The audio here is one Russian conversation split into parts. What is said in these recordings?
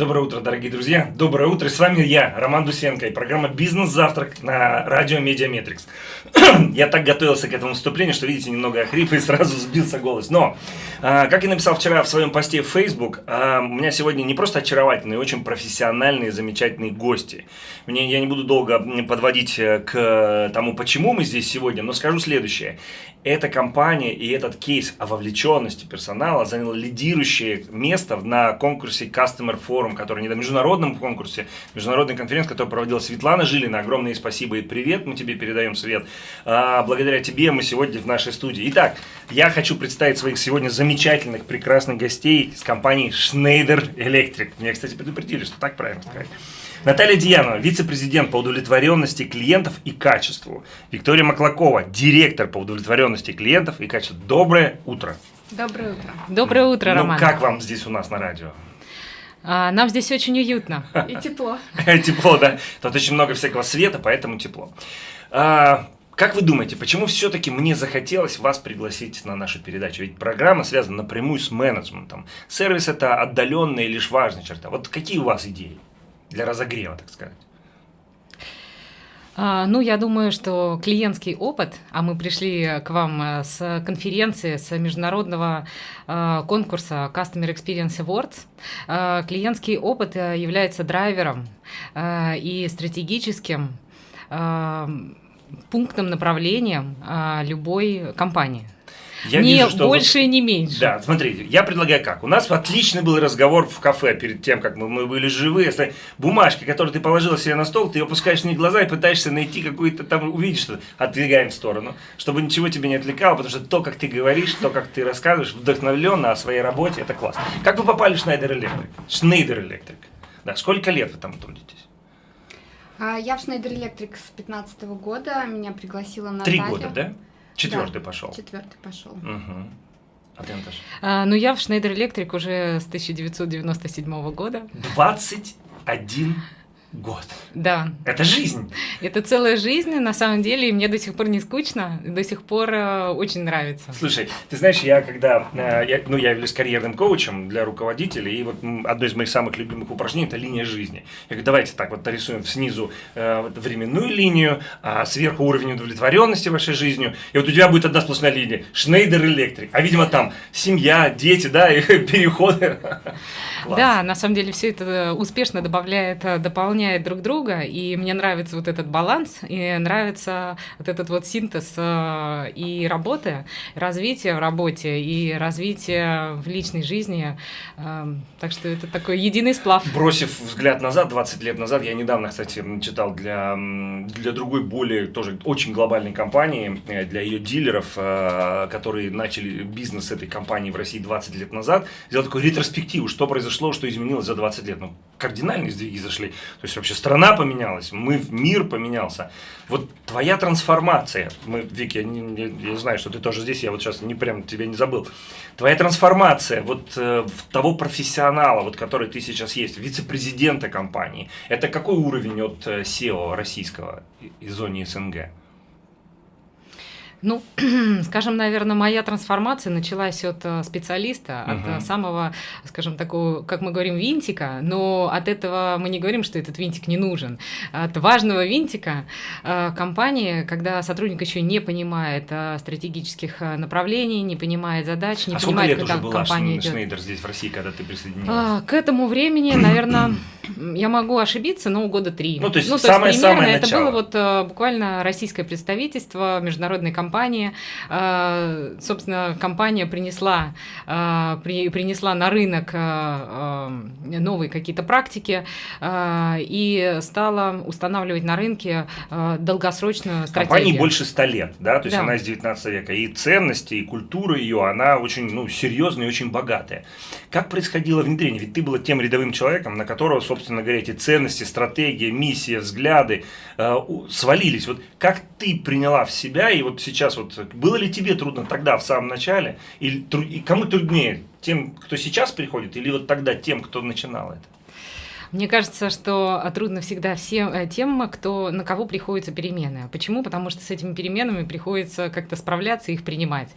Доброе утро, дорогие друзья. Доброе утро. С вами я, Роман Дусенко, и программа «Бизнес-завтрак» на радио Mediametrics. я так готовился к этому выступлению, что, видите, немного охрип и сразу сбился голос. Но, а, как я написал вчера в своем посте в Facebook, а, у меня сегодня не просто очаровательные, очень профессиональные, замечательные гости. Мне, я не буду долго подводить э, к тому, почему мы здесь сегодня, но скажу следующее. Эта компания и этот кейс о вовлеченности персонала занял лидирующее место на конкурсе Customer Forum, который не на международном конкурсе, международной конференции, которую проводила Светлана Жилина. Огромное спасибо и привет, мы тебе передаем, Свет. А, благодаря тебе мы сегодня в нашей студии. Итак, я хочу представить своих сегодня замечательных, прекрасных гостей с компании Schneider Electric. Меня, кстати, предупредили, что так правильно сказать. Наталья Диянова, вице-президент по удовлетворенности клиентов и качеству. Виктория Маклакова, директор по удовлетворенности клиентов и качеству. Доброе утро. Доброе утро. Доброе утро, ну, Роман. как вам здесь у нас на радио? А, нам здесь очень уютно. И тепло. Тепло, да. Тут очень много всякого света, поэтому тепло. А, как вы думаете, почему все-таки мне захотелось вас пригласить на нашу передачу? Ведь программа связана напрямую с менеджментом. Сервис это отдаленная и лишь важная черта. Вот какие у вас идеи? Для разогрева, так сказать? А, ну, я думаю, что клиентский опыт, а мы пришли к вам э, с конференции, с международного э, конкурса Customer Experience Awards, э, клиентский опыт является драйвером и стратегическим пунктом направлением любой компании. Я не вижу, что больше вы... и не меньше. Да, смотрите, я предлагаю как. У нас отличный был разговор в кафе перед тем, как мы, мы были живы. Бумажки, которые ты положила себе на стол, ты ее опускаешь на глаза и пытаешься найти какую-то там, увидеть что отдвигаем в сторону, чтобы ничего тебя не отвлекало, потому что то, как ты говоришь, то, как ты рассказываешь вдохновленно о своей работе, это классно. Как вы попали в Schneider Electric? Schneider Electric. Да, сколько лет вы там трудитесь? А, я в Schneider Electric с 15 года, меня пригласила Наталья. Три года, да? Четвертый да, пошел. Четвертый пошел. Угу. А ты, Наташа? А, ну, я в Schneider Electric уже с 1997 года. 21 год. Да. Это жизнь. Это целая жизнь, на самом деле, и мне до сих пор не скучно, до сих пор э, очень нравится. Слушай, ты знаешь, я когда, э, я, ну, я являюсь карьерным коучем для руководителей, и вот одно из моих самых любимых упражнений – это линия жизни. Я говорю, давайте так вот нарисуем снизу э, вот, временную линию, а сверху уровень удовлетворенности вашей жизнью, и вот у тебя будет одна сплошная линия – Шнейдер Электрик, а видимо там семья, дети, да, и переходы. Да, на самом деле все это успешно добавляет дополнение дополняет друг друга, и мне нравится вот этот баланс, и нравится вот этот вот синтез э, и работы, развития в работе, и развития в личной жизни. Э, так что это такой единый сплав. Бросив взгляд назад, 20 лет назад, я недавно, кстати, читал для, для другой более тоже очень глобальной компании, э, для ее дилеров, которые начали бизнес этой компании в России 20 лет назад, сделал такую ретроспективу, что произошло, что изменилось за 20 лет. Ну, кардинальные сдвиги зашли. То есть вообще страна поменялась, мы, мир поменялся. Вот твоя трансформация, мы, Вик, я, не, я знаю, что ты тоже здесь, я вот сейчас не прям тебя не забыл. Твоя трансформация вот э, того профессионала, вот который ты сейчас есть, вице-президента компании, это какой уровень от э, SEO российского из зоны СНГ? Ну, скажем, наверное, моя трансформация началась от э, специалиста, uh-huh. от самого, скажем, такого, как мы говорим, винтика, но от этого мы не говорим, что этот винтик не нужен. От важного винтика э, компании, когда сотрудник еще не понимает э, стратегических направлений, не понимает задач, не а понимает, куда уже была компания идет. Шнейдер здесь в России, когда ты присоединилась? А, к этому времени, наверное, я могу ошибиться, но года три. Ну, то есть, ну, то самое, есть примерно самое это было вот буквально российское представительство международной компании, компании. А, собственно, компания принесла, а, принесла на рынок а, новые какие-то практики и стала устанавливать на рынке долгосрочную стратегию. Компании больше 100 лет, да, то есть да. она из 19 века. И ценности, и культура ее, она очень ну, серьезная и очень богатая. Как происходило внедрение? Ведь ты была тем рядовым человеком, на которого, собственно говоря, эти ценности, стратегия, миссия, взгляды э, свалились. Вот как ты приняла в себя, и вот сейчас вот, было ли тебе трудно тогда, в самом начале, или и кому труднее, тем, кто сейчас приходит, или вот тогда тем, кто начинал это? Мне кажется, что трудно всегда всем э, тем, кто, на кого приходится перемены. Почему? Потому что с этими переменами приходится как-то справляться и их принимать.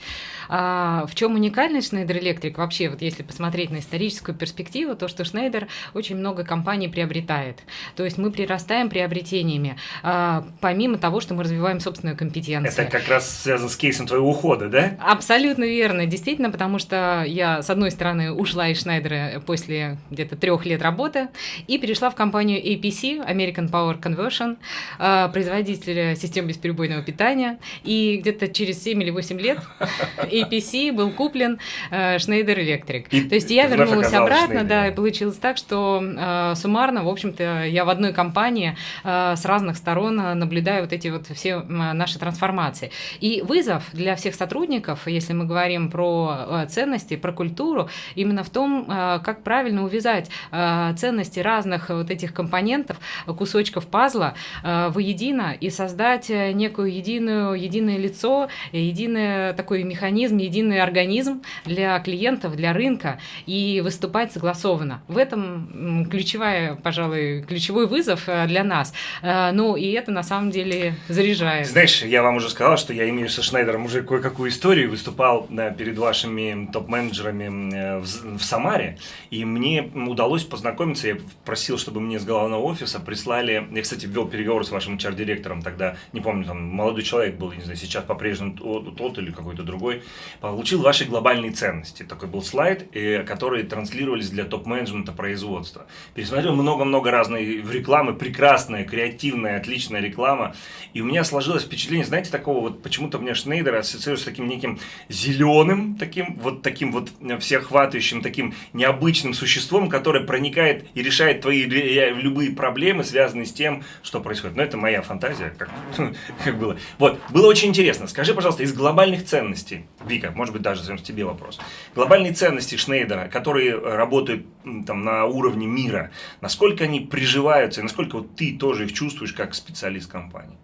А в чем уникальность Schneider Electric? Вообще, вот если посмотреть на историческую перспективу, то, что Schneider очень много компаний приобретает. То есть мы прирастаем приобретениями, а, помимо того, что мы развиваем собственную компетенцию. Это как раз связано с кейсом твоего ухода, да? Абсолютно верно. Действительно, потому что я, с одной стороны, ушла из Шнайдера после где-то трех лет работы и перешла в компанию APC, American Power Conversion, а, производитель систем бесперебойного питания. И где-то через 7 или 8 лет APC был куплен э, Schneider Electric. И То есть я вернулась обратно, Schneider. да, и получилось так, что э, суммарно, в общем-то, я в одной компании э, с разных сторон наблюдаю вот эти вот все наши трансформации. И вызов для всех сотрудников, если мы говорим про ценности, про культуру, именно в том, как правильно увязать ценности разных вот этих компонентов, кусочков пазла воедино и создать некую единую, единое лицо, единый такой механизм, единый организм для клиентов, для рынка и выступать согласованно. В этом ключевая, пожалуй, ключевой вызов э, для нас. Э, ну и это на самом деле заряжает. Знаешь, я вам уже сказал, что я имею со Шнайдером уже кое-какую историю, выступал перед вашими топ-менеджерами э, в, в Самаре, и мне удалось познакомиться, я просил, чтобы мне с головного офиса прислали, я, кстати, ввел переговоры с вашим HR-директором тогда, не помню, там молодой человек был, не знаю, сейчас по-прежнему тот или какой-то другой, получил ваши глобальные ценности. Такой был слайд, который транслировались для топ-менеджмента производства. Пересмотрел много-много разной рекламы, прекрасная, креативная, отличная реклама. И у меня сложилось впечатление, знаете, такого вот, почему-то мне Шнейдер ассоциируется с таким неким зеленым, таким вот таким вот всеохватывающим, таким необычным существом, которое проникает и решает твои любые проблемы, связанные с тем, что происходит. Но это моя фантазия, как, как было. Вот, было очень интересно. Скажи, пожалуйста, из глобальных ценностей, Вика, может быть, даже тебе вопрос. Глобальные ценности Шнейдера, которые работают там, на уровне мира, насколько они приживаются, и насколько вот ты тоже их чувствуешь как специалист компании?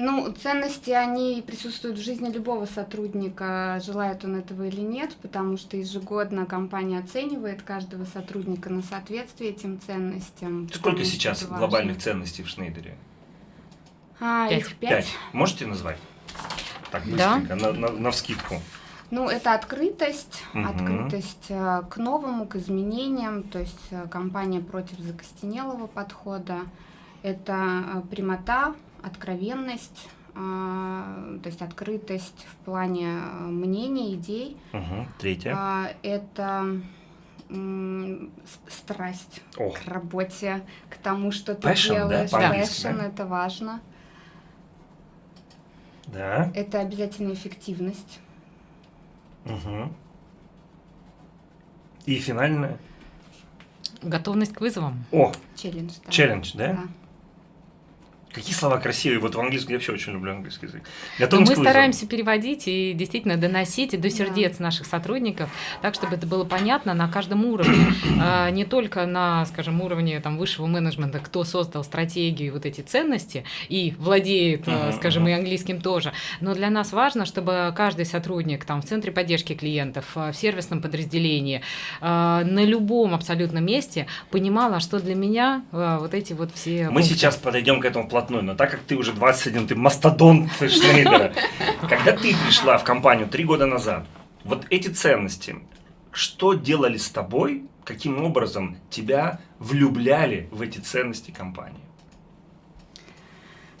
Ну, ценности, они присутствуют в жизни любого сотрудника, желает он этого или нет, потому что ежегодно компания оценивает каждого сотрудника на соответствие этим ценностям. Сколько сейчас глобальных ценностей в Шнейдере? А, пять. их пять. пять. Можете назвать? Так, быстренько, да? на, на, на вскидку. Ну, это открытость, угу. открытость э, к новому, к изменениям, то есть э, компания против закостенелого подхода. Это э, прямота, откровенность, то есть открытость в плане мнений, идей. Угу. Третье. Это страсть О. к работе, к тому, что ты passion, делаешь. Да? Passion, да? это важно. Да. Это обязательно эффективность. Угу. И финальное? Готовность к вызовам. О! Челлендж, да. Челлендж, да? Да. Какие слова красивые. Вот в английском я вообще очень люблю английский язык. Готовность мы стараемся переводить и действительно доносить до сердец да. наших сотрудников, так, чтобы это было понятно на каждом уровне. А, не только на, скажем, уровне там, высшего менеджмента, кто создал стратегию и вот эти ценности и владеет, uh-huh, скажем, uh-huh. и английским тоже. Но для нас важно, чтобы каждый сотрудник там, в центре поддержки клиентов, а, в сервисном подразделении, а, на любом абсолютно месте понимал, а что для меня вот эти вот все... Мы пункты. сейчас подойдем к этому платформе вплотную, но так как ты уже 21, ты мастодон Шнейдера, когда ты пришла в компанию три года назад, вот эти ценности, что делали с тобой, каким образом тебя влюбляли в эти ценности компании?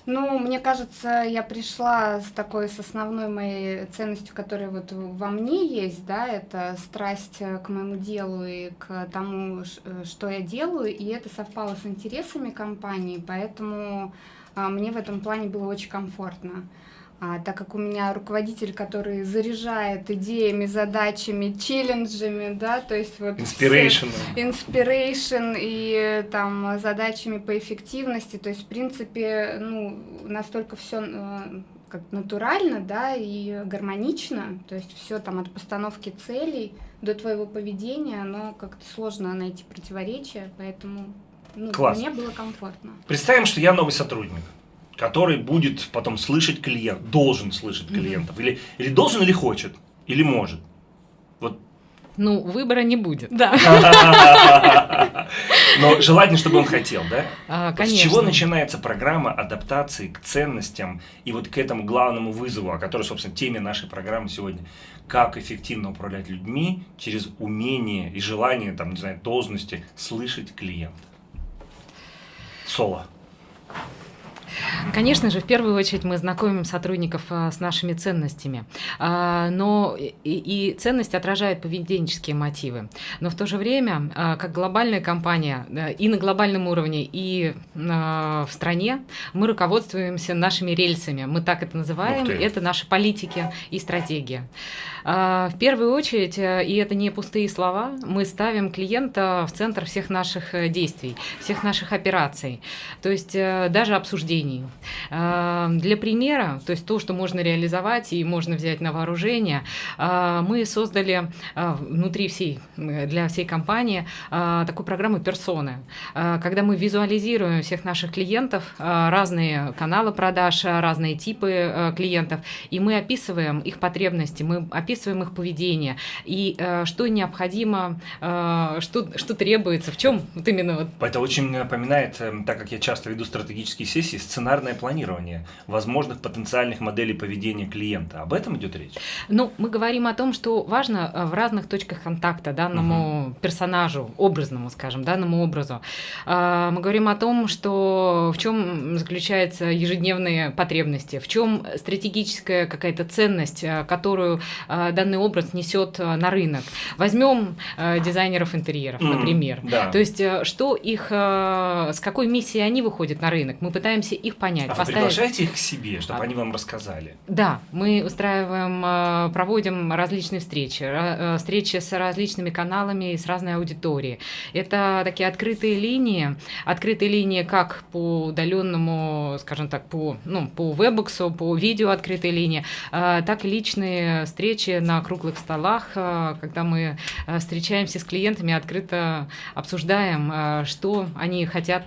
Ну, мне кажется, я пришла с такой, с основной моей ценностью, которая вот во мне есть, да, это страсть к моему делу и к тому, что я делаю, и это совпало с интересами компании, поэтому мне в этом плане было очень комфортно. А, так как у меня руководитель, который заряжает идеями, задачами, челленджами, да, то есть вот... Inspiration. Inspiration и там задачами по эффективности, то есть в принципе, ну, настолько все э, как натурально, да, и гармонично, то есть все там от постановки целей до твоего поведения, но как-то сложно найти противоречия, поэтому ну, Класс. мне было комфортно. Представим, что я новый сотрудник, который будет потом слышать клиент, должен слышать клиентов, mm-hmm. или, или должен, или хочет, или может. Вот. Ну, выбора не будет. Да. Но желательно, чтобы он хотел, да? А, конечно. С чего начинается программа адаптации к ценностям и вот к этому главному вызову, о котором, собственно, теме нашей программы сегодня? Как эффективно управлять людьми через умение и желание, там, не знаю, должности слышать клиента? soa. Конечно же, в первую очередь мы знакомим сотрудников а, с нашими ценностями, а, но и, и ценности отражают поведенческие мотивы. Но в то же время, а, как глобальная компания и на глобальном уровне, и в стране, мы руководствуемся нашими рельсами. Мы так это называем. Это наши политики и стратегия. В первую очередь, и это не пустые слова, мы ставим клиента в центр всех наших э, действий, всех наших операций, то есть э, даже обсуждений решений. Эм, для примера, то есть то, что можно реализовать и можно взять на вооружение, э, мы создали э, внутри всей, для всей компании такую программу «Персоны», когда мы визуализируем всех наших клиентов, разные каналы продаж, разные типы клиентов, и мы описываем их потребности, мы описываем их поведение, и что необходимо, что, что требуется, в чем вот именно... Вот... Это очень напоминает, эм, так как я часто веду стратегические сессии, сценарное планирование возможных потенциальных моделей поведения клиента. Об этом идет речь? Ну, мы говорим о том, что важно э, в разных точках контакта данному угу. персонажу, образному, скажем, данному образу. А, мы говорим о том, что в чем заключаются ежедневные потребности, в чем стратегическая какая-то ценность, э, которую э, данный образ несет на рынок. Возьмем дизайнеров интерьеров, например. Mm, да. То есть, что их, с какой миссией они выходят на рынок. Мы пытаемся их понять. А поставить... вы приглашаете их к себе, чтобы а... они вам рассказали? Да, мы устраиваем, э, проводим различные встречи, э, встречи с различными каналами и с разной аудиторией. Это такие открытые линии, открытые линии как по удаленному, скажем так, по, ну, по вебоксу, по видео открытые линии, э, так и личные встречи на круглых столах, когда мы встречаемся с клиентами, открыто обсуждаем, что они хотят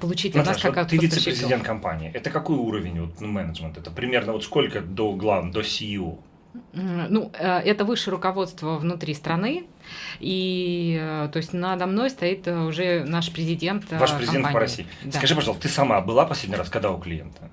получить от нас как от вице-президент компании. Это какой уровень вот, ну, менеджмента? Это примерно вот сколько до главного, до CEO? Ну, э, это высшее руководство внутри страны, и э, то есть надо мной стоит э, уже наш президент Ваш президент компании. по России. Да. Скажи, пожалуйста, ты сама была последний раз, когда у клиента?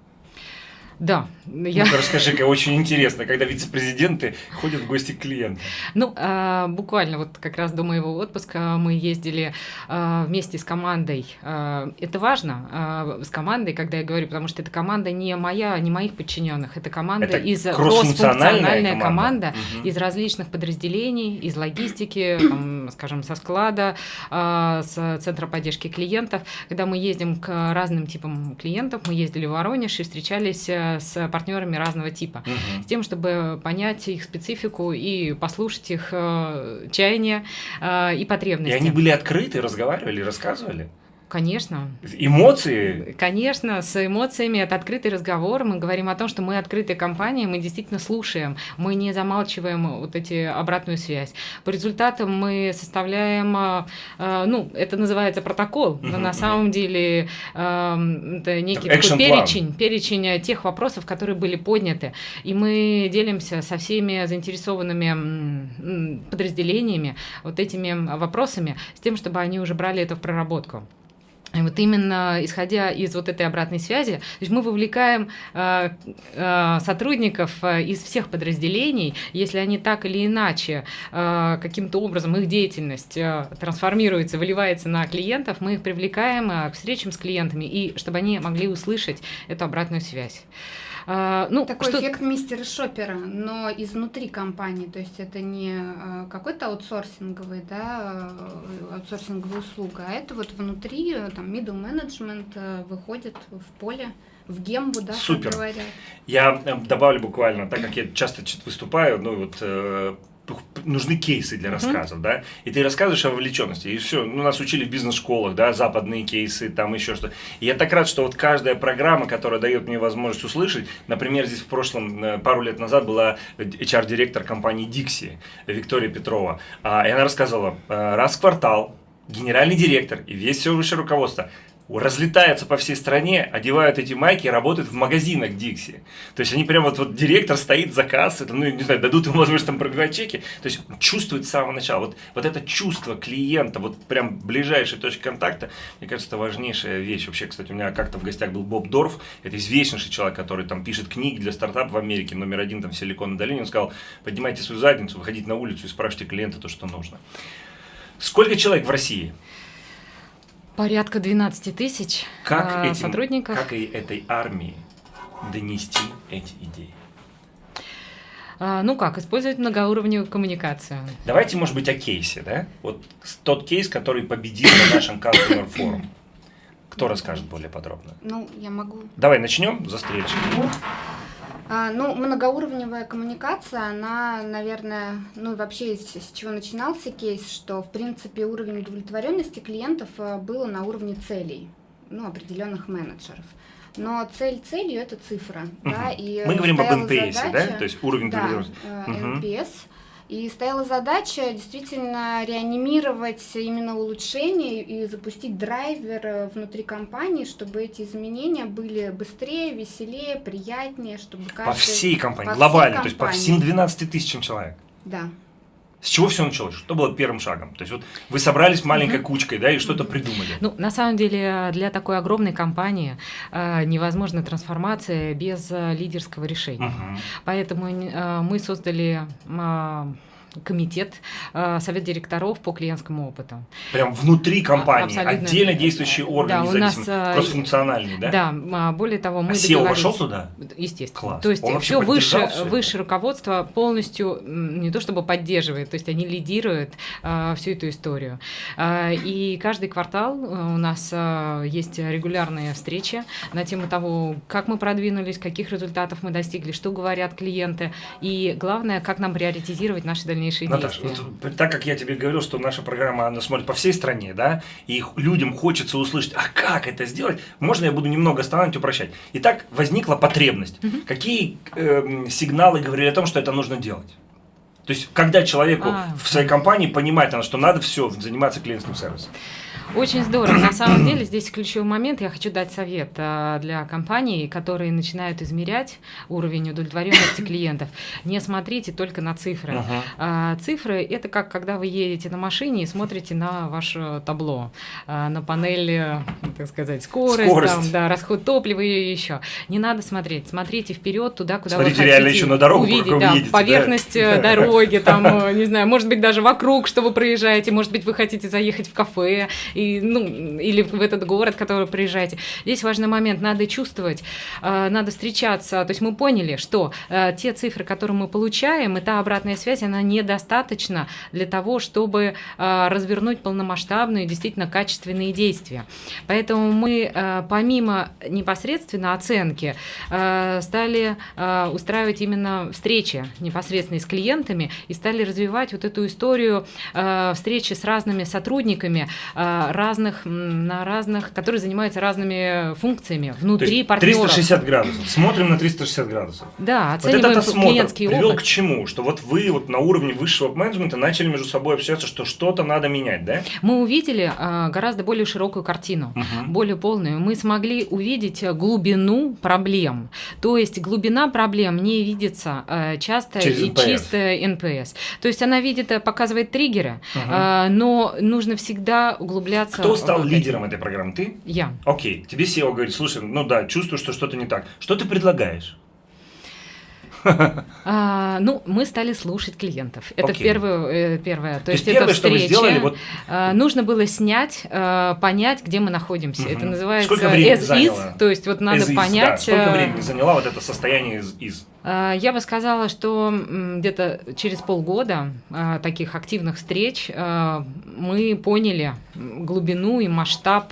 Да. Я... Ну, расскажи-ка, очень интересно, когда вице-президенты ходят в гости к клиентам. Ну, а, буквально вот как раз до моего отпуска мы ездили а, вместе с командой. А, это важно, а, с командой, когда я говорю, потому что эта команда не моя, не моих подчиненных, это команда это из кроссфункциональная команда, команда угу. из различных подразделений, из логистики, там, скажем, со склада, а, с центра поддержки клиентов. Когда мы ездим к разным типам клиентов, мы ездили в Воронеж и встречались с партнерами разного типа, угу. с тем, чтобы понять их специфику и послушать их э, чаяния э, и потребности. И они были открыты, разговаривали, рассказывали? Конечно. Эмоции? Конечно, с эмоциями это открытый разговор. Мы говорим о том, что мы открытая компания, мы действительно слушаем, мы не замалчиваем вот эти обратную связь. По результатам мы составляем, э, э, ну, это называется протокол, но на самом деле э, это некий такой перечень, перечень тех вопросов, которые были подняты. И мы делимся со всеми заинтересованными подразделениями вот этими вопросами, с тем, чтобы они уже брали это в проработку. И вот именно исходя из вот этой обратной связи, то есть мы вовлекаем э, э, сотрудников э, из всех подразделений, если они так или иначе э, каким-то образом их деятельность э, трансформируется, выливается на клиентов, мы их привлекаем э, к встречам с клиентами и чтобы они могли услышать эту обратную связь. А, ну, Такой что... эффект мистера Шопера, но изнутри компании, то есть это не а, какой-то аутсорсинговый, да, э, аутсорсинговая услуга, а это вот внутри, там, middle management э, выходит в поле в гембу, да, Супер. говорят. Я э, добавлю буквально, так как я часто выступаю, ну вот нужны кейсы для рассказов, mm-hmm. да, и ты рассказываешь о вовлеченности, и все, ну, нас учили в бизнес-школах, да, западные кейсы, там еще что. И я так рад, что вот каждая программа, которая дает мне возможность услышать, например, здесь в прошлом, э, пару лет назад была HR-директор компании Dixie, Виктория Петрова, а, и она рассказывала, э, раз в квартал генеральный директор и весь все высшее руководство разлетаются по всей стране, одевают эти майки и работают в магазинах Дикси. То есть они прямо вот, вот директор стоит за кассой, ну, не знаю, дадут ему возможность там пробивать чеки. То есть чувствует с самого начала. Вот, вот это чувство клиента, вот прям ближайшей точки контакта, мне кажется, это важнейшая вещь. Вообще, кстати, у меня как-то в гостях был Боб Дорф, это известнейший человек, который там пишет книги для стартапов в Америке, номер один там в Силиконовой долине. Он сказал, поднимайте свою задницу, выходите на улицу и спрашивайте клиента то, что нужно. Сколько человек в России? Порядка 12 тысяч как а, этим, сотрудников. Как и этой армии донести эти идеи? А, ну как, использовать многоуровневую коммуникацию. Давайте, может быть, о кейсе, да? Вот тот кейс, который победил на нашем Customer Forum. Кто расскажет более подробно? Ну, я могу. Давай начнем за встречу. Ну, многоуровневая коммуникация, она, наверное, ну вообще с, с чего начинался кейс, что в принципе уровень удовлетворенности клиентов а, было на уровне целей, ну, определенных менеджеров. Но цель целью это цифра, угу. да, и мы говорим об NPS, задача, да, то есть уровень да, удовлетворенности. NPS. И стояла задача действительно реанимировать именно улучшение и запустить драйвер э, внутри компании, чтобы эти изменения были быстрее, веселее, приятнее, чтобы каждый... По всей компании, по глобально, всей компании. то есть по всем 12 тысячам человек. Да. С чего все началось? Что было первым шагом? То есть вот вы собрались маленькой угу. кучкой, да, и что-то придумали. Ну, на самом деле, для такой огромной компании э, невозможна трансформация без э, лидерского решения. Угу. Поэтому э, мы создали э, комитет, э, совет директоров по клиентскому опыту. Прям внутри компании, Абсолютно. отдельно действующий орган, да, у нас, э, кроссфункциональный, да? Да, а, более того, мы а SEO вошел туда? Естественно. Класс. То есть Он все выше, все выше руководство полностью не то чтобы поддерживает, то есть они лидируют а, всю эту историю. А, и каждый квартал у нас а, есть регулярные встречи на тему того, как мы продвинулись, каких результатов мы достигли, что говорят клиенты, и главное, как нам приоритизировать наши дальнейшие дальнейшие Наташа, действия. Вот, так как я тебе говорил, что наша программа, она смотрит по всей стране, да, и людям хочется услышать, а как это сделать, можно я буду немного останавливать и упрощать. Итак, возникла потребность. Угу. Какие э, сигналы говорили о том, что это нужно делать? То есть, когда человеку а, в своей компании понимает, что надо все заниматься клиентским сервисом. Очень здорово. На самом деле здесь ключевой момент. Я хочу дать совет а, для компаний, которые начинают измерять уровень удовлетворенности клиентов. Не смотрите только на цифры. А, цифры это как когда вы едете на машине и смотрите на ваше табло, а, на панели, так сказать, скорость, скорость. Там, да, расход топлива и еще. Не надо смотреть. Смотрите вперед туда, куда смотрите вы хотите реально еще на дорогу, увидеть, да, едете, поверхность да? Э, дороги, там, э, не знаю, может быть даже вокруг, что вы проезжаете, может быть вы хотите заехать в кафе и, ну, или в этот город, который приезжаете. Здесь важный момент, надо чувствовать, э, надо встречаться. То есть мы поняли, что э, те цифры, которые мы получаем, и та обратная связь, она недостаточна для того, чтобы э, развернуть полномасштабные, действительно качественные действия. Поэтому мы помимо непосредственно оценки стали устраивать именно встречи непосредственно с клиентами и стали развивать вот эту историю встречи с разными сотрудниками разных, на разных, которые занимаются разными функциями внутри партнеров. 360 градусов. Смотрим на 360 градусов. Да, оцениваем вот этот осмотр привел опыт. к чему? Что вот вы вот на уровне высшего менеджмента начали между собой общаться, что что-то надо менять, да? Мы увидели а, гораздо более широкую картину, угу. более полную. Мы смогли увидеть глубину проблем. То есть глубина проблем не видится а, часто Через и NPS. чисто NPS. То есть она видит, показывает триггеры, угу. а, но нужно всегда углубляться кто стал лидером этой программы? Ты? Я. Окей. Тебе SEO говорит, слушай, ну да, чувствую, что что-то не так. Что ты предлагаешь? А, ну, мы стали слушать клиентов. Это okay. первое, э, первое. То, То есть, есть первое, что вы сделали, вот... а, нужно было снять, а, понять, где мы находимся. Угу. Это называется Сколько времени as заняло? is. То есть вот надо as понять. Is, да. Сколько времени заняло вот это состояние из из? А, я бы сказала, что где-то через полгода а, таких активных встреч а, мы поняли глубину и масштаб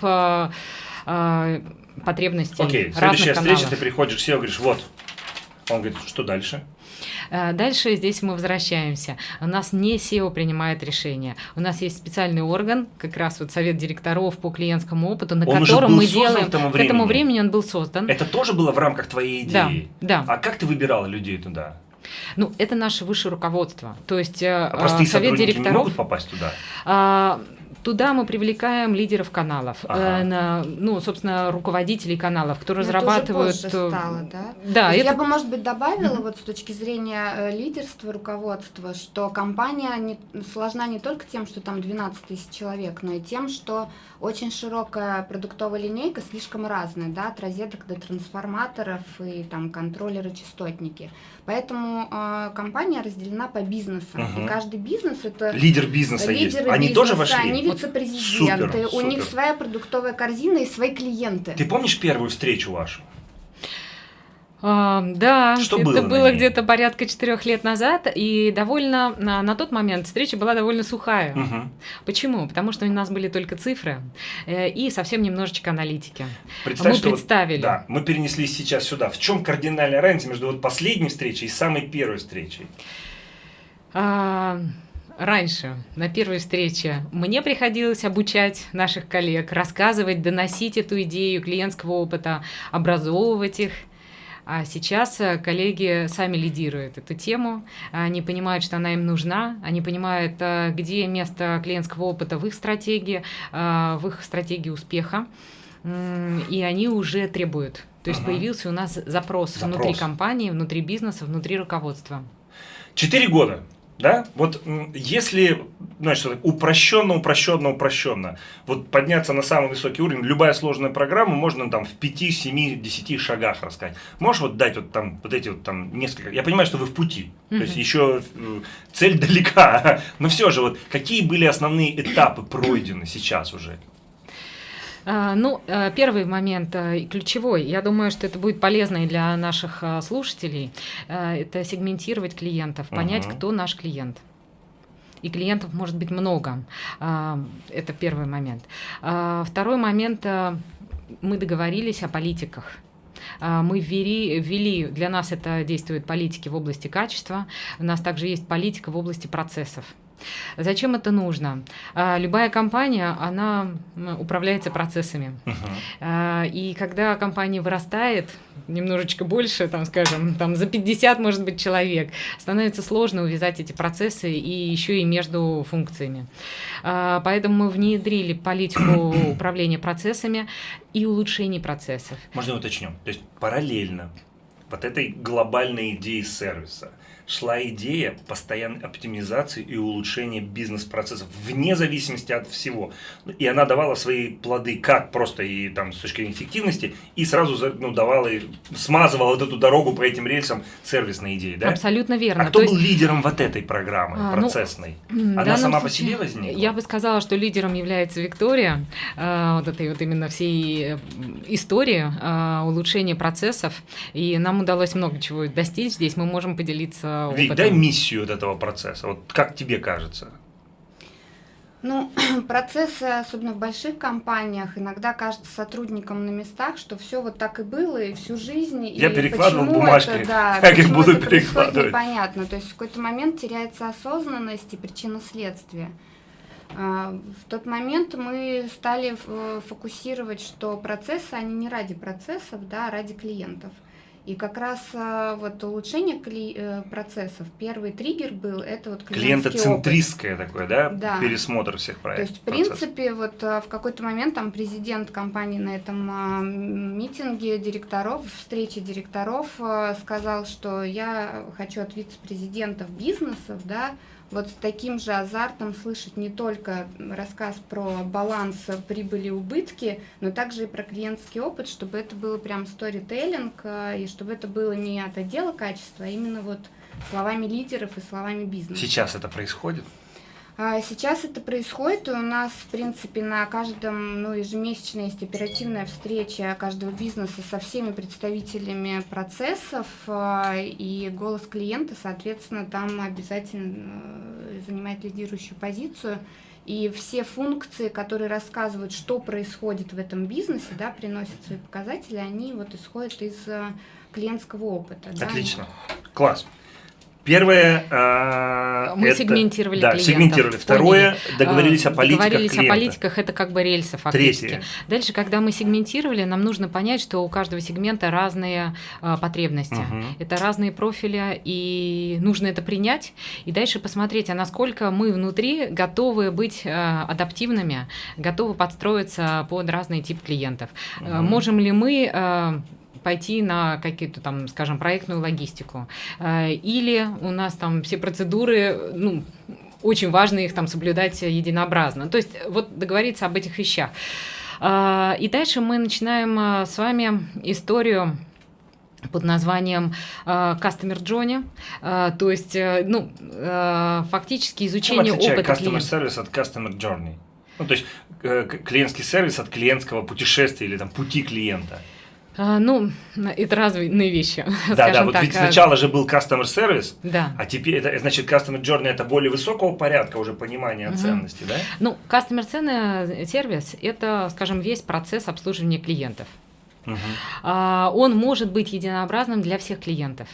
потребностей Окей, разных следующая каналов. встреча, ты приходишь к говоришь, вот, он говорит, что дальше? Э, дальше здесь мы возвращаемся. У нас не SEO принимает решение. У нас есть специальный орган, как раз вот совет директоров по клиентскому опыту, на он котором мы делаем. К, к этому времени он был создан. Это тоже было в рамках твоей идеи? Да. да. А как ты выбирала людей туда? Ну, это наше высшее руководство. То есть а простые совет директоров могут попасть туда. А, туда мы привлекаем лидеров каналов, ага. э, на, ну, собственно, руководителей каналов, кто Но разрабатывают... Это уже стало, да? Да. Это... Я бы, может быть, добавила mm-hmm. вот с точки зрения э, лидерства, руководства, что компания не, сложна не только тем, что там 12 тысяч человек, но и тем, что очень широкая продуктовая линейка, слишком разная, да, от розеток до трансформаторов и там контроллеры, частотники. Поэтому э, компания разделена по бизнесам. Угу. И каждый бизнес это лидер бизнеса есть. Они бизнеса, тоже вошли. Они вице-президенты. Вот супер, у супер. них своя продуктовая корзина и свои клиенты. Ты помнишь первую встречу вашу? А, да, Что это было, было где-то порядка четырех лет назад, и довольно на, на тот момент встреча была довольно сухая. Угу. Почему? Потому что у нас были только цифры э, и совсем немножечко аналитики. Представь, мы что представили. Вот, да, мы перенеслись сейчас сюда. В чем кардинальная разница между вот последней встречей и самой первой встречей? А, раньше, на первой встрече, мне приходилось обучать наших коллег, рассказывать, доносить эту идею клиентского опыта, образовывать их – а сейчас э, коллеги сами лидируют эту тему, они понимают, что она им нужна, они понимают, э, где место клиентского опыта в их стратегии, э, в их стратегии успеха, и они уже требуют. То есть ага. появился у нас запрос, запрос внутри компании, внутри бизнеса, внутри руководства. Четыре года да? Вот если, значит, упрощенно, упрощенно, упрощенно, вот подняться на самый высокий уровень, любая сложная программа можно там в 5, 7, 10 шагах рассказать. Можешь вот дать вот там вот эти вот там несколько, я понимаю, что вы в пути, mm-hmm. то есть еще э, цель далека, но все же вот какие были основные этапы пройдены сейчас уже? А, ну, э, первый момент э, ключевой, я думаю, что это будет полезно и для наших э, слушателей, это сегментировать клиентов, понять, uh-huh. кто наш клиент. И клиентов может быть много. А, это первый момент. А, второй момент, мы договорились о политиках мы ввели, ввели, для нас это действует политики в области качества, у нас также есть политика в области процессов. Зачем это нужно? А, любая компания, она управляется процессами. Uh-huh. И когда компания вырастает, немножечко больше, там, скажем, там за 50, может быть, человек, становится сложно увязать эти процессы и еще и между функциями. А, поэтому мы внедрили политику управления процессами и улучшения процессов. Можно уточню? То есть параллельно вот этой глобальной идеи сервиса шла идея постоянной оптимизации и улучшения бизнес-процессов вне зависимости от всего. И она давала свои плоды как просто и там с точки зрения эффективности, и сразу ну, давала, смазывала вот эту дорогу по этим рельсам сервисной идеи. Да? Абсолютно верно. А кто То был есть... лидером вот этой программы а, ну, процессной? Ну, она сама случае, по себе возникла? Я бы сказала, что лидером является Виктория, э, вот этой вот именно всей истории э, улучшения процессов, и нам удалось много чего достичь здесь, мы можем поделиться опытом. Вик, дай миссию вот этого процесса. Вот как тебе кажется? Ну, процессы, особенно в больших компаниях, иногда кажется сотрудникам на местах, что все вот так и было, и всю жизнь. Я и перекладывал бумажки, это, да, как их буду это перекладывать. Непонятно. То есть в какой-то момент теряется осознанность и причина следствия. А, в тот момент мы стали фокусировать, что процессы, они не ради процессов, да, а ради клиентов. И как раз а, вот улучшение э, процессов, первый триггер был, это вот Клиентоцентристское опыт. такое, да? да? Пересмотр всех проектов. То есть, в принципе, вот а, в какой-то момент там президент компании на этом а, митинге директоров, встрече директоров сказал, что я хочу от вице-президентов бизнесов, да, вот с таким же азартом слышать не только рассказ про баланс прибыли и убытки, но также и про клиентский опыт, чтобы это было прям сторителлинг, и чтобы это было не от отдела качества, а именно вот словами лидеров и словами бизнеса. Сейчас это происходит? А, сейчас это происходит, у нас, в принципе, на каждом, ну, ежемесячно есть оперативная встреча каждого бизнеса со всеми представителями процессов, а, и голос клиента, соответственно, там обязательно э, занимает лидирующую позицию. И все функции, которые рассказывают, что происходит в этом бизнесе, да, приносят свои показатели, они вот исходят из э, клиентского опыта. Отлично. Да? Класс Первое, э, мы это, сегментировали да, клиентов. сегментировали. Второе, поняли. договорились о политиках Договорились клиента. о политиках, это как бы рельсы фактически. Третье. Дальше, когда мы сегментировали, нам нужно понять, что у каждого сегмента разные э, потребности. Мгм. Это разные профили, и нужно это принять, и дальше посмотреть, а насколько мы внутри готовы быть э, адаптивными, готовы подстроиться под разный тип клиентов. Э, Мгм. Можем ли мы э, пойти на какие-то там, скажем, проектную логистику. Э, Или у нас там все процедуры, ну, очень важно их там соблюдать единообразно. То есть вот договориться об этих вещах. Э, И дальше мы начинаем э, с вами историю под названием Customer Journey, то есть, ну, фактически изучение опыта customer клиента. service от customer journey? Ну, то есть клиентский сервис от клиентского путешествия или там пути клиента. Э, Ну, это разные вещи, Да, да, вот так. ведь Э, сначала же был customer service, Да. а теперь это значит customer journey это более высокого порядка уже понимания Мгм. ценности, да? Ну, customer сервис – это, скажем, весь процесс обслуживания клиентов. А, Он может быть единообразным для всех клиентов.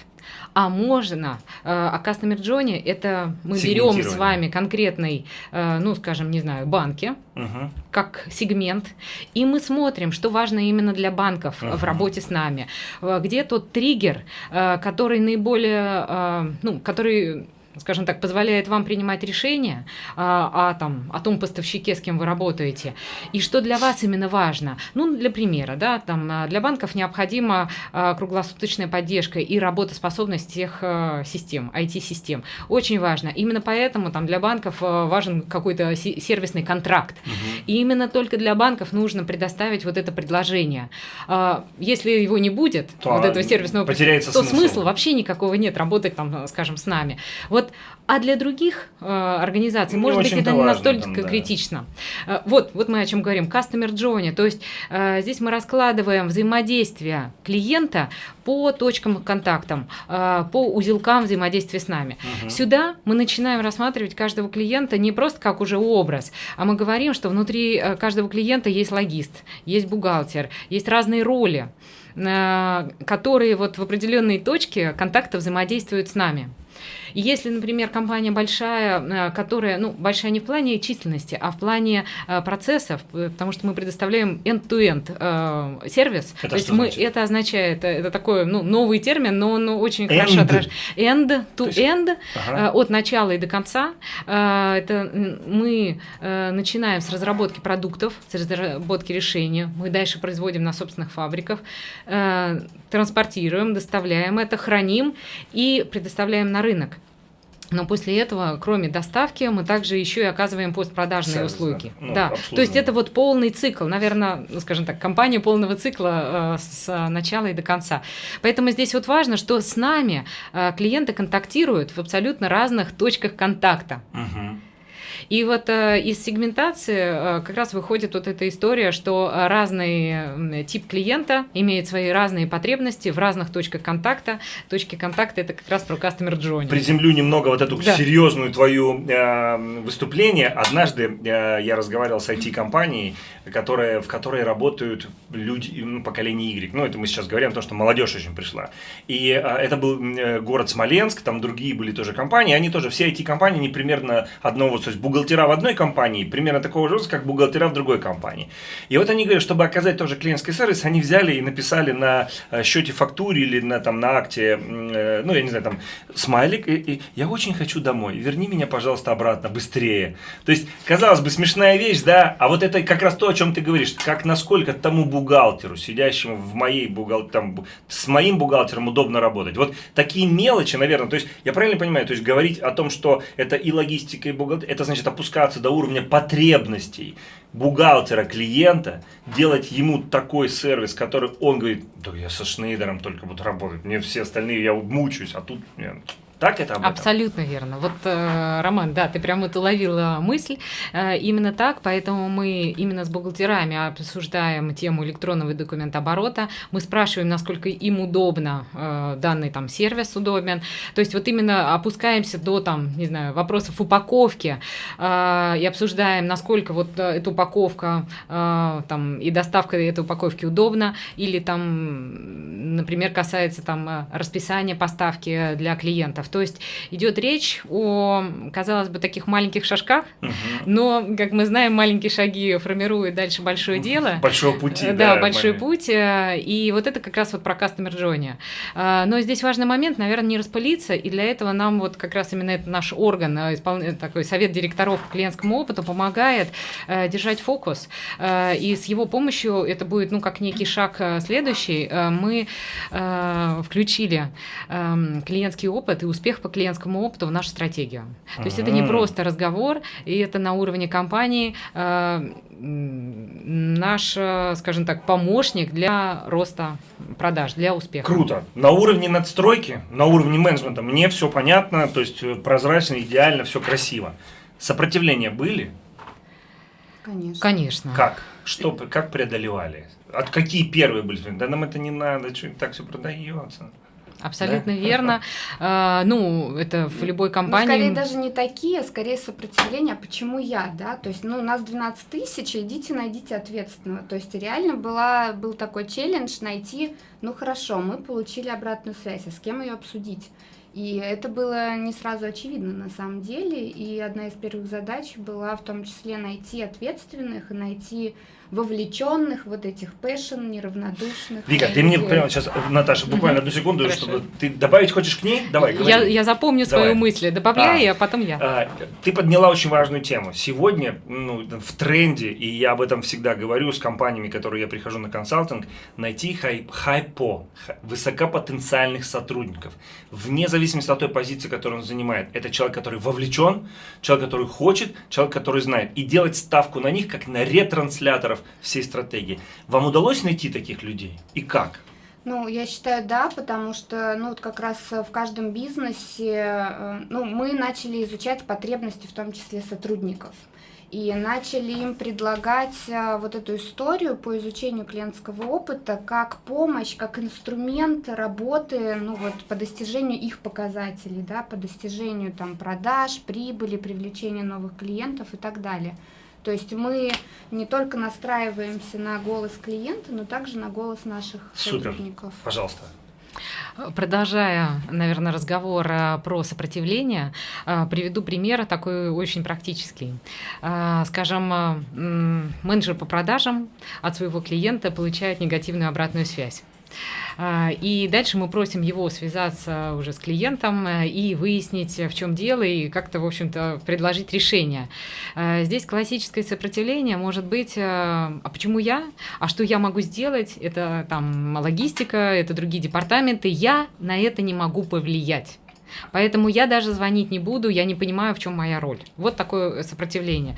А можно, э, а Customer Journey – это мы берем с вами конкретный, э, ну, скажем, не знаю, банки, Мгм. как сегмент, и мы смотрим, что важно именно для банков Мгм. в работе с нами. Э, Где тот триггер, который наиболее, ну, который скажем так, позволяет вам принимать решения а, о, там, о том поставщике, с кем вы работаете, и что для вас именно важно. Ну, для примера, да, там, а, для банков необходима а, круглосуточная поддержка и работоспособность всех а, систем, IT-систем. Очень важно. Именно поэтому там, для банков а, важен какой-то се- сервисный контракт. Мгм. И именно только для банков нужно предоставить вот это предложение. А, Если его не будет, То вот этого сервисного то смысл. смысла вообще никакого нет работать там, скажем, с нами. Вот, а для других э, организаций, Не может быть, это не настолько там, да. критично. Э, вот, вот мы о чем говорим. Customer journey, то есть э, здесь мы раскладываем взаимодействие клиента по точкам контактам, э, по узелкам взаимодействия с нами. Мгм. Сюда мы начинаем рассматривать каждого клиента не просто как уже образ, а мы говорим, что внутри э, каждого клиента есть логист, есть бухгалтер, есть разные роли, э, которые вот в определенной точке контакта взаимодействуют с нами. И если, например, компания большая, э, которая, ну, большая не в плане численности, а в плане э, процессов, э, потому что мы предоставляем end-to-end э, сервис, Это то есть мы, значит? это означает, это такой, ну, новый термин, но он очень End. хорошо отражает. End-to-end, Ага. От начала и до конца. Это мы начинаем с разработки продуктов, с разработки решения. Мы дальше производим на собственных фабриках, транспортируем, доставляем это, храним и предоставляем на рынок. Но после этого, кроме доставки, мы также еще и оказываем постпродажные Сервис, услуги. да. Ну, да. То есть это вот полный цикл, наверное, ну, скажем так, компания полного цикла э, с начала и до конца. Поэтому здесь вот важно, что с нами э, клиенты контактируют в абсолютно разных точках контакта. Мгм. И вот э, из сегментации э, как раз выходит вот эта история, что разный тип клиента имеет свои разные потребности в разных точках контакта. Точки контакта это как раз про customer journey. Приземлю немного вот эту Да. серьезную твою э, выступление. Однажды э, я разговаривал с IT-компанией, которая, в которой работают люди ну, поколения Y. Ну, это мы сейчас говорим о том, что молодежь очень пришла. И э, это был э, город Смоленск, там другие были тоже компании. Они тоже, все IT-компании, они примерно одного, то есть бухгалтера в одной компании, примерно такого же как бухгалтера в другой компании. И вот они говорят, чтобы оказать тоже клиентский сервис, они взяли и написали на э, счете фактуре или на, там, на акте, э, ну, я не знаю, там, смайлик, и, и я очень хочу домой, верни меня, пожалуйста, обратно, быстрее. То есть, казалось бы, смешная вещь, да, а вот это как раз то, о чем ты говоришь, как насколько тому бухгалтеру, сидящему в моей бухгалтерии, там, бу- с моим бухгалтером удобно работать. Вот такие мелочи, наверное, то есть, я правильно понимаю, то есть, говорить о том, что это и логистика, и бухгалтерия, это значит опускаться до уровня потребностей бухгалтера клиента, делать ему такой сервис, который он говорит, да я со Шнейдером только буду работать, мне все остальные, я мучаюсь, а тут... я-». Так это об этом? Абсолютно верно. Вот, э, Роман, да, ты прям вот уловила мысль. Э, именно так, поэтому мы именно с бухгалтерами обсуждаем тему электронного документооборота. Мы спрашиваем, насколько им удобно э, данный там сервис удобен. То есть вот именно опускаемся до там, не знаю, вопросов упаковки и обсуждаем, насколько вот эта упаковка там и доставка этой упаковки удобна или там например, касается там расписания поставки для клиентов. То есть идет речь о, казалось бы, таких маленьких шажках, угу. но, как мы знаем, маленькие шаги формируют дальше большое дело. Большого пути. Да, да большой маленький. путь. И вот это как раз вот про Customer Journey. Но здесь важный момент, наверное, не распылиться, и для этого нам вот как раз именно это наш орган, такой совет директоров по клиентскому опыту помогает держать фокус. И с его помощью это будет, ну, как некий шаг следующий. Мы включили эм, клиентский опыт и успех по клиентскому опыту в нашу стратегию. То есть это не просто разговор, и это на уровне компании э, наш, скажем так, помощник для роста продаж, для успеха. Круто. На уровне надстройки, на уровне менеджмента мне все понятно, то есть прозрачно, идеально, все красиво. Сопротивления были? Конечно. Конечно. Как? Что, как преодолевали? От какие первые были? Да нам это не надо, что так все продается. Абсолютно да? верно. А, ну, это в любой компании. Ну, скорее даже не такие, а скорее сопротивление. А почему я, да? То есть, ну, у нас 12 тысяч, идите найдите ответственного. То есть, реально была, был такой челлендж найти, ну, хорошо, мы получили обратную связь, а с кем ее обсудить? И это было не сразу очевидно на самом деле. И одна из первых задач была в том числе найти ответственных и найти вовлеченных, вот этих passion, неравнодушных. Вика, ты мне прямо сейчас, Наташа, буквально одну секунду, Хорошо. чтобы ты добавить хочешь к ней? Давай, говори. Я, я запомню Давай. свою мысль, добавляй, а, а потом я. А, ты подняла очень важную тему. Сегодня ну, в тренде, и я об этом всегда говорю с компаниями, которые я прихожу на консалтинг, найти high, HiPo, высокопотенциальных сотрудников, вне зависимости от той позиции, которую он занимает. Это человек, который вовлечен, человек, который хочет, человек, который знает. И делать ставку на них, как на ретрансляторов всей стратегии. Вам удалось найти таких людей? И как? Ну, я считаю, да, потому что, ну, вот как раз в каждом бизнесе, э, ну, мы начали изучать потребности, в том числе сотрудников. И начали им предлагать э, вот эту историю по изучению клиентского опыта как помощь, как инструмент работы, ну, вот, по достижению их показателей, да, по достижению там продаж, прибыли, привлечения новых клиентов и так далее. То есть мы не только настраиваемся на голос клиента, но также на голос наших Супер. сотрудников. Пожалуйста. Продолжая, наверное, разговор э, про сопротивление, э, приведу пример такой очень практический. Э, скажем, менеджер по продажам от своего клиента получает негативную обратную связь. А, и дальше мы просим его связаться уже с клиентом э, и выяснить, в чем дело, и как-то, в общем-то, предложить решение. А, здесь классическое сопротивление может быть, э, а почему я? А что я могу сделать? Это там логистика, это другие департаменты. Я на это не могу повлиять. Поэтому я даже звонить не буду, я не понимаю, в чем моя роль. Вот такое сопротивление.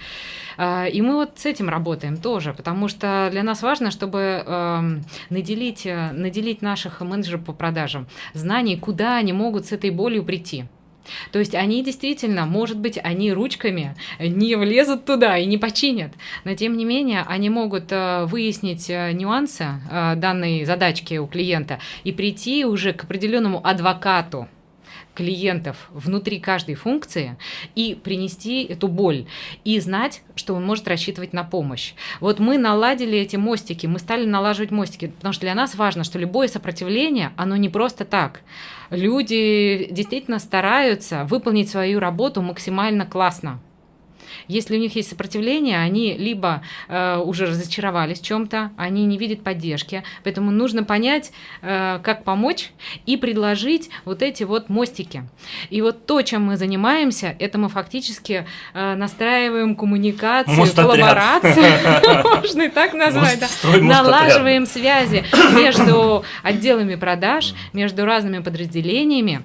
А, и мы вот с этим работаем тоже, потому что для нас важно, чтобы эм, наделить, э, наделить наших менеджеров по продажам знаний, куда они могут с этой болью прийти. То есть они действительно, может быть, они ручками не влезут туда и не починят, но тем не менее они могут э, выяснить э, нюансы данной задачки у клиента и прийти уже к определенному адвокату клиентов внутри каждой функции и принести эту боль и знать, что он может рассчитывать на помощь. Вот мы наладили эти мостики, мы стали налаживать мостики, потому что для нас важно, что любое сопротивление, оно не просто так. Люди действительно стараются выполнить свою работу максимально классно. Если у них есть сопротивление, они либо э, уже разочаровались в чем-то, они не видят поддержки. Поэтому нужно понять, э, как помочь и предложить вот эти вот мостики. И вот то, чем мы занимаемся, это мы фактически э, настраиваем коммуникацию, Мостотряд. коллаборацию, можно и так назвать, налаживаем связи между отделами продаж, между разными подразделениями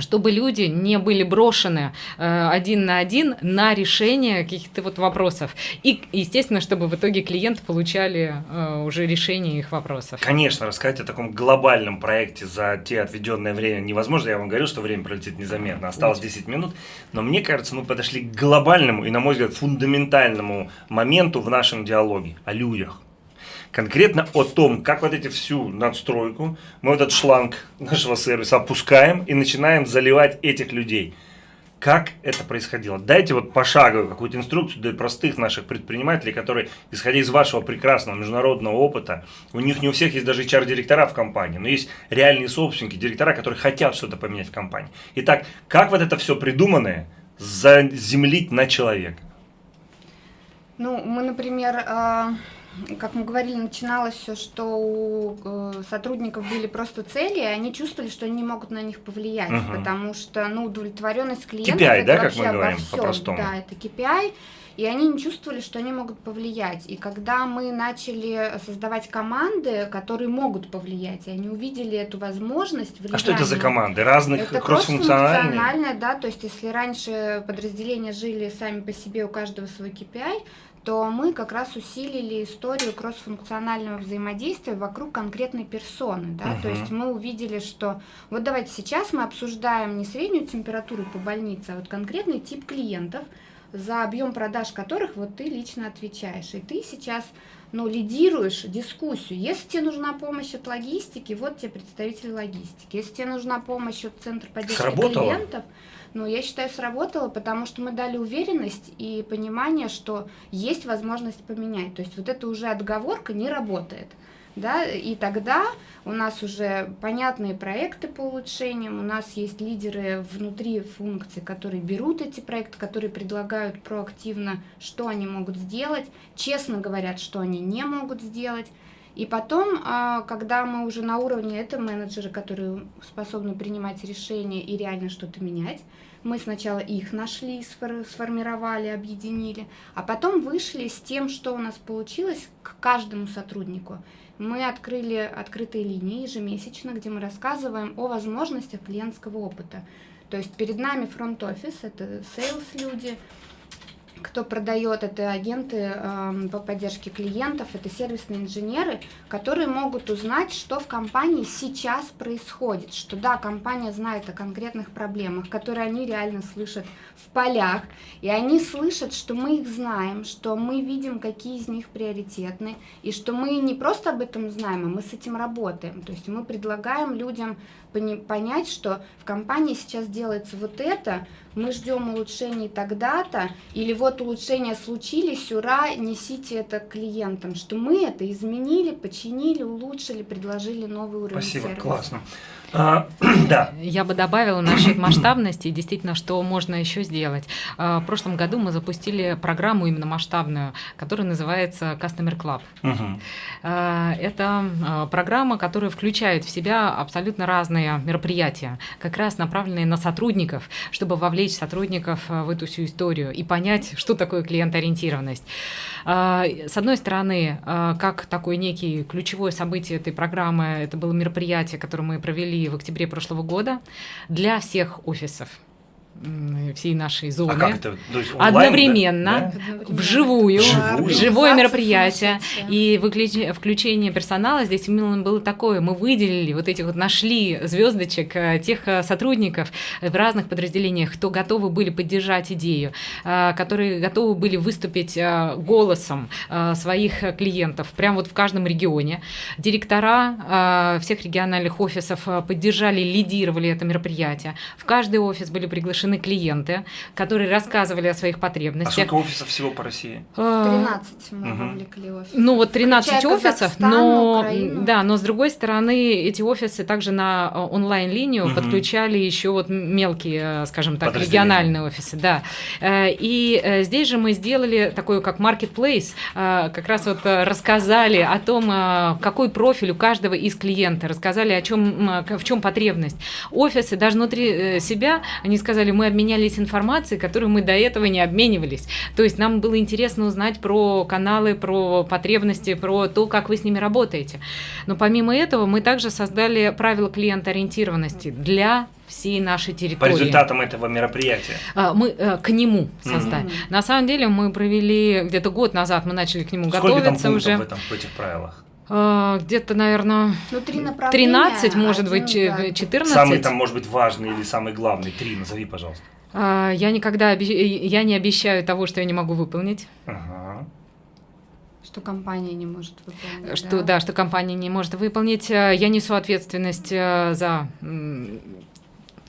чтобы люди не были брошены э, один на один на решение каких-то вот вопросов. И, естественно, чтобы в итоге клиенты получали э, уже решение их вопросов. Конечно, рассказать о таком глобальном проекте за те отведенное время невозможно. Я вам говорю, что время пролетит незаметно. Осталось 10 минут. Но мне кажется, мы подошли к глобальному и, на мой взгляд, фундаментальному моменту в нашем диалоге о людях конкретно о том, как вот эти всю надстройку, мы этот шланг нашего сервиса опускаем и начинаем заливать этих людей. Как это происходило? Дайте вот пошаговую какую-то инструкцию для простых наших предпринимателей, которые, исходя из вашего прекрасного международного опыта, у них не у всех есть даже HR-директора в компании, но есть реальные собственники, директора, которые хотят что-то поменять в компании. Итак, как вот это все придуманное заземлить на человека? Ну, мы, например, а, как мы говорили, начиналось все, что у э, сотрудников были просто цели, и они чувствовали, что они не могут на них повлиять, угу. потому что, ну, удовлетворенность клиентов KPI, да, как мы говорим по-простому? Да, это KPI, и они не чувствовали, что они могут повлиять. И когда мы начали создавать команды, которые могут повлиять, и они увидели эту возможность влияния. А что это за команды? Разных это кроссфункциональные? да, то есть если раньше подразделения жили сами по себе, у каждого свой KPI, то мы как раз усилили историю кроссфункционального взаимодействия вокруг конкретной персоны. Да? Uh-huh. То есть мы увидели, что вот давайте сейчас мы обсуждаем не среднюю температуру по больнице, а вот конкретный тип клиентов, за объем продаж которых вот ты лично отвечаешь. И ты сейчас ну, лидируешь дискуссию. Если тебе нужна помощь от логистики, вот тебе представитель логистики. Если тебе нужна помощь от центра поддержки Сработало. клиентов, ну, я считаю, сработало, потому что мы дали уверенность и понимание, что есть возможность поменять. То есть вот эта уже отговорка не работает. Да, и тогда у нас уже понятные проекты по улучшениям, у нас есть лидеры внутри функций, которые берут эти проекты, которые предлагают проактивно, что они могут сделать, честно говорят, что они не могут сделать. И потом, а, когда мы уже на уровне, это менеджеры, которые способны принимать решения и реально что-то менять, мы сначала их нашли, сформировали, объединили, а потом вышли с тем, что у нас получилось к каждому сотруднику. Мы открыли открытые линии ежемесячно, где мы рассказываем о возможностях клиентского опыта. То есть перед нами фронт-офис, это сейлс-люди, кто продает, это агенты э, по поддержке клиентов, это сервисные инженеры, которые могут узнать, что в компании сейчас происходит, что да, компания знает о конкретных проблемах, которые они реально слышат в полях, и они слышат, что мы их знаем, что мы видим, какие из них приоритетны, и что мы не просто об этом знаем, а мы с этим работаем, то есть мы предлагаем людям понять, что в компании сейчас делается вот это, мы ждем улучшений тогда-то, или вот улучшения случились, ура, несите это клиентам, что мы это изменили, починили, улучшили, предложили новый уровень Спасибо, сервиса. классно. А, да. Я бы добавила насчет масштабности, действительно, что можно еще сделать. А, в прошлом году мы запустили программу именно масштабную, которая называется Customer Club. Угу. Это а, программа, которая включает в себя абсолютно разные мероприятия, как раз направленные на сотрудников, чтобы вовлечь сотрудников в эту всю историю и понять, что такое клиент-ориентированность. С одной стороны, как такое некий ключевое событие этой программы, это было мероприятие, которое мы провели в октябре прошлого года для всех офисов всей нашей зоны. А как это? То есть онлайн, одновременно, да? вживую, Живую? живое мероприятие. И включение персонала здесь именно было такое. Мы выделили вот этих вот, нашли звездочек э, тех э, сотрудников в разных подразделениях, кто готовы были поддержать идею, э, которые готовы были выступить голосом своих клиентов прямо вот в каждом регионе. Директора всех региональных офисов поддержали, лидировали это мероприятие. В каждый офис были приглашены приглашены клиенты, которые рассказывали о своих потребностях. А сколько офисов всего по России? 13 а, мы угу. вовлекли офисов. Ну вот 13 Включая офисов, но, да, но с другой стороны, эти офисы также на э, онлайн-линию угу. подключали еще вот мелкие, э, скажем так, региональные офисы, да. Э, и здесь же мы сделали такой как marketplace, как раз вот рассказали о том, какой профиль у каждого из клиента, рассказали о чем, в чем потребность. Офисы даже внутри себя, они сказали, мы обменялись информацией, которую мы до этого не обменивались. То есть нам было интересно узнать про каналы, про потребности, про то, как вы с ними работаете. Но помимо этого мы также создали правила клиентоориентированности для всей нашей территории. По результатам этого мероприятия? А, мы э, к нему создали. Mm-hmm. На самом деле мы провели где-то год назад, мы начали к нему Сколько готовиться там уже. в, этом, в этих правилах? А, где-то, наверное, ну, 13, может один, быть, да. 14. Самый там, может быть, важный или самый главный? Три, назови, пожалуйста. А, я никогда я не обещаю того, что я не могу выполнить. Ага. Что компания не может выполнить. Что, да? да, что компания не может выполнить. Э, я несу ответственность за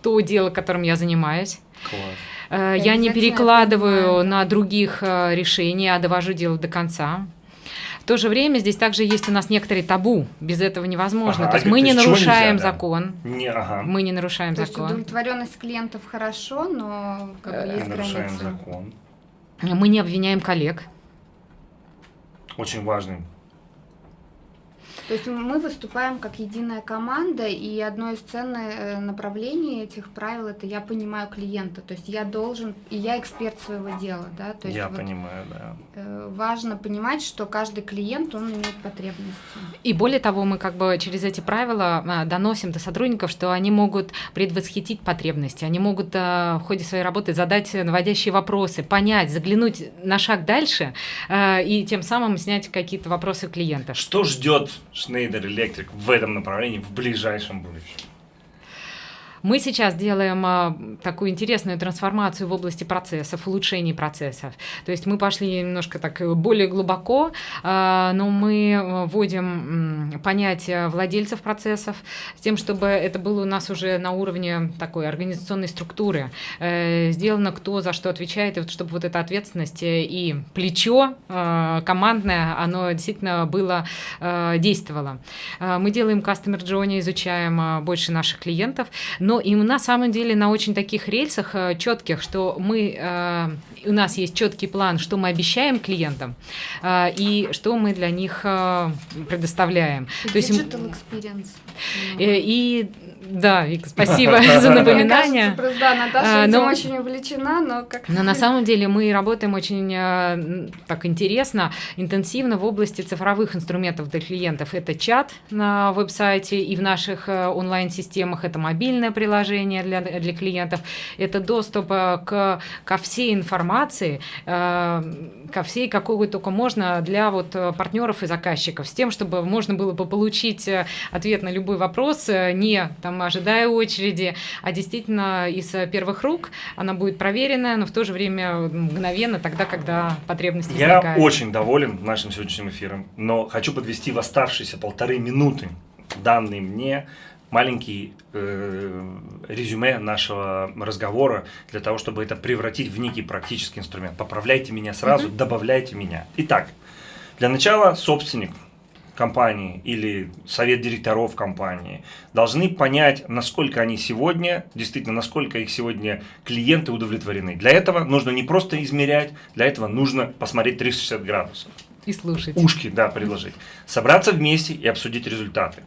то дело, которым я занимаюсь. Класс. Я не перекладываю на других решения, а довожу дело до конца. В то же время здесь также есть у нас некоторые табу. Без этого невозможно. Ага, то есть мы не нарушаем нельзя, закон. Да? Не, ага. Мы не нарушаем то закон. Есть удовлетворенность клиентов хорошо, но как бы есть нарушаем границы. закон. Мы не обвиняем коллег. Очень важный то есть мы выступаем как единая команда, и одно из ценных э, направлений этих правил это я понимаю клиента, то есть я должен, и я эксперт своего дела, да. То есть я вот понимаю, да. Э, важно понимать, что каждый клиент он имеет потребности. И более того, мы как бы через эти правила а, доносим до сотрудников, что они могут предвосхитить потребности, они могут в ходе своей работы задать наводящие вопросы, понять, заглянуть на шаг дальше и тем самым снять какие-то вопросы клиента. Что ждет Schneider Electric в этом направлении в ближайшем будущем? Мы сейчас делаем а, такую интересную трансформацию в области процессов, улучшений процессов. То есть мы пошли немножко так более глубоко, а, но мы вводим понятие владельцев процессов с тем, чтобы это было у нас уже на уровне такой организационной структуры. Э, сделано кто за что отвечает, и вот чтобы вот эта ответственность и плечо э, командное, оно действительно было, э, действовало. Мы делаем customer journey, изучаем больше наших клиентов, но и на самом деле на очень таких рельсах э, четких, что мы, э, у нас есть четкий план, что мы обещаем клиентам э, и что мы для них предоставляем. Digital То есть, experience. И да, Вик, спасибо за напоминание. Кажется, да, Наташа этим очень увлечена, но как Но на самом деле мы работаем очень так интересно, интенсивно в области цифровых инструментов для клиентов. Это чат на веб-сайте и в наших онлайн-системах, это мобильное приложение для, для клиентов, это доступ э, к, ко всей информации, э, ко всей, какой только можно для вот э, партнеров и заказчиков, с тем, чтобы можно было бы получить ответ на любой вопрос, не там ожидая очереди, а действительно из первых рук она будет проверенная, но в то же время мгновенно тогда, когда потребность возникает. Я очень доволен нашим сегодняшним эфиром, но хочу подвести в оставшиеся полторы минуты данные мне маленький э, резюме нашего разговора для того, чтобы это превратить в некий практический инструмент. Поправляйте меня сразу, mm-hmm. добавляйте меня. Итак, для начала собственник компании или совет директоров компании должны понять, насколько они сегодня, действительно, насколько их сегодня клиенты удовлетворены. Для этого нужно не просто измерять, для этого нужно посмотреть 360 градусов. И слушать. Ушки, да, предложить. Собраться вместе и обсудить результаты.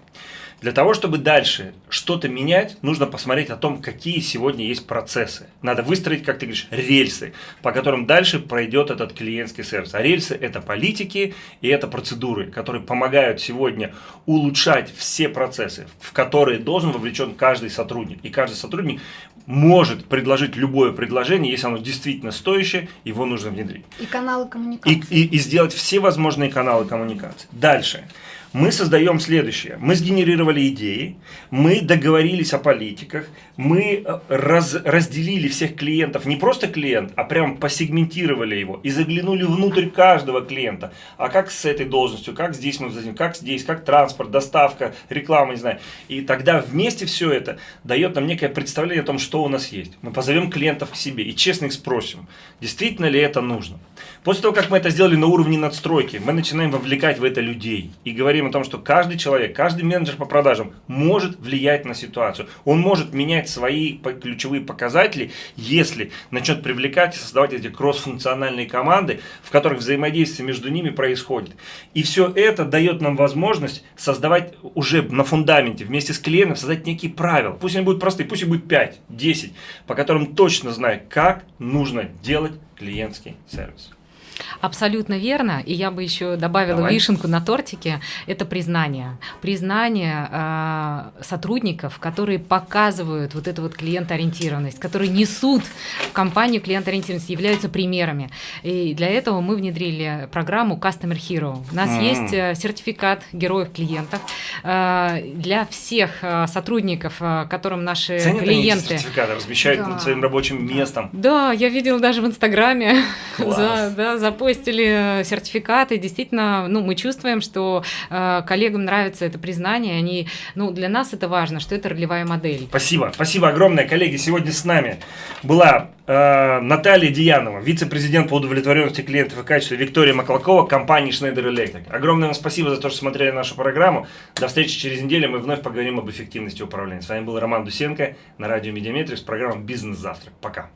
Для того, чтобы дальше что-то менять, нужно посмотреть о том, какие сегодня есть процессы. Надо выстроить, как ты говоришь, рельсы, по которым дальше пройдет этот клиентский сервис. А рельсы – это политики и это процедуры, которые помогают сегодня улучшать все процессы, в которые должен вовлечен каждый сотрудник. И каждый сотрудник может предложить любое предложение, если оно действительно стоящее, его нужно внедрить. И каналы коммуникации. И, и, и сделать все возможные каналы коммуникации. Дальше мы создаем следующее. Мы сгенерировали идеи, мы договорились о политиках, мы э, раз, разделили всех клиентов, не просто клиент, а прям посегментировали его и заглянули внутрь каждого клиента. А как с этой должностью, как здесь мы взаимодействуем, как здесь, как транспорт, доставка, реклама, не знаю. И тогда вместе все это дает нам некое представление о том, что у нас есть. Мы позовем клиентов к себе и честно их спросим, действительно ли это нужно. После того, как мы это сделали на уровне надстройки, мы начинаем вовлекать в это людей и говорим о том, что каждый человек, каждый менеджер по продажам может влиять на ситуацию. Он может менять свои ключевые показатели, если начнет привлекать и создавать эти кроссфункциональные команды, в которых взаимодействие между ними происходит. И все это дает нам возможность создавать уже на фундаменте вместе с клиентом, создать некие правила. Пусть они будут простые, пусть их будет 5, 10, по которым точно знаю, как нужно делать клиентский сервис. Абсолютно верно. И я бы еще добавила Давай. вишенку на тортике. Это признание. Признание э, сотрудников, которые показывают вот эту вот клиентоориентированность, которые несут в компанию клиентоориентированность, являются примерами. И для этого мы внедрили программу Customer Hero. У нас mm-hmm. есть э, сертификат героев клиентов э, для всех э, сотрудников, э, которым наши Ценят клиенты... сертификаты размещают да. над своим рабочим местом. Да, я видела даже в Инстаграме за, да, запостили сертификаты. Действительно, ну, мы чувствуем, что э, коллегам нравится это признание. Они, ну, для нас это важно, что это ролевая модель. Спасибо. Спасибо огромное, коллеги. Сегодня с нами была э, Наталья Диянова, вице-президент по удовлетворенности клиентов и качеству Виктория Маклакова, компании Schneider Electric. Огромное вам спасибо за то, что смотрели нашу программу. До встречи через неделю. Мы вновь поговорим об эффективности управления. С вами был Роман Дусенко на радио Mediametrics, программа «Бизнес-завтрак». Пока.